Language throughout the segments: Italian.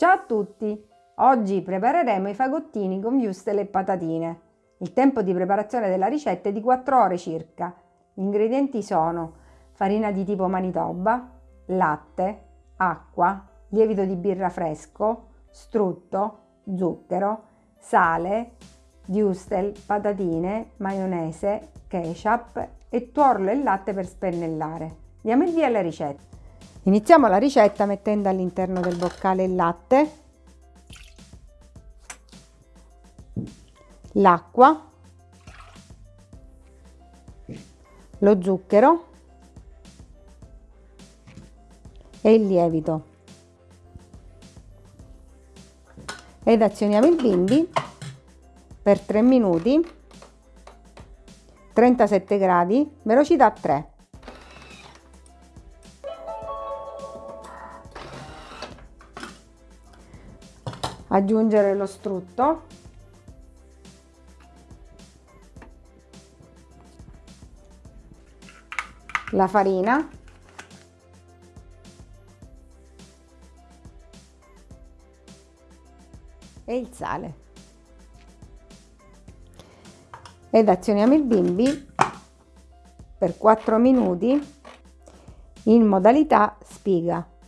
Ciao a tutti! Oggi prepareremo i fagottini con wurstel e patatine. Il tempo di preparazione della ricetta è di 4 ore circa. Gli ingredienti sono farina di tipo Manitoba, latte, acqua, lievito di birra fresco, strutto, zucchero, sale, wurstel, patatine, maionese, ketchup e tuorlo e latte per spennellare. Diamo il via alla ricetta. Iniziamo la ricetta mettendo all'interno del boccale il latte, l'acqua, lo zucchero. E il lievito. Ed azioniamo il bimbi per 3 minuti. 37 gradi velocità 3 aggiungere lo strutto. La farina. E il sale. Ed azioniamo il bimbi per 4 minuti in modalità spiga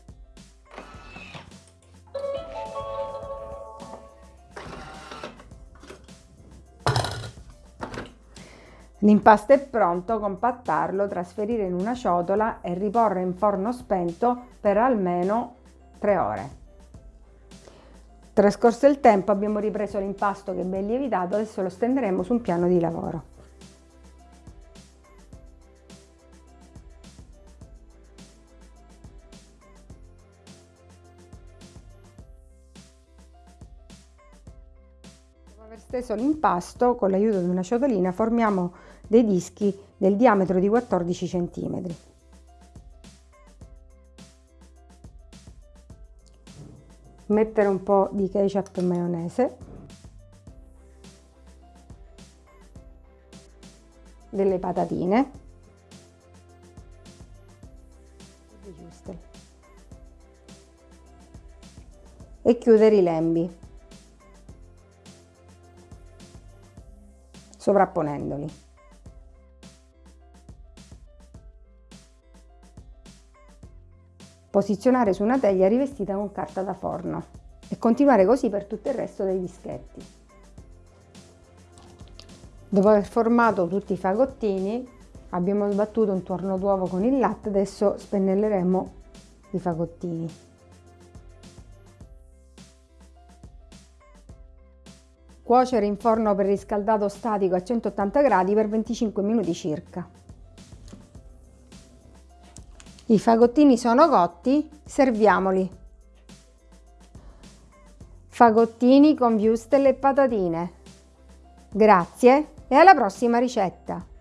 L'impasto è pronto, compattarlo, trasferire in una ciotola e riporre in forno spento per almeno 3 ore. Trascorso il tempo abbiamo ripreso l'impasto che ben lievitato, adesso lo stenderemo su un piano di lavoro. Aver steso l'impasto, con l'aiuto di una ciotolina formiamo dei dischi del diametro di 14 cm. Mettere un po' di ketchup e maionese, delle patatine. E chiudere i lembi sovrapponendoli. posizionare su una teglia rivestita con carta da forno e continuare così per tutto il resto dei dischetti. Dopo aver formato tutti i fagottini abbiamo sbattuto un tuorno d'uovo con il latte, adesso spennelleremo i fagottini. Cuocere in forno preriscaldato statico a 180 gradi per 25 minuti circa. I fagottini sono cotti, serviamoli. Fagottini con wurstel e patatine. Grazie e alla prossima ricetta!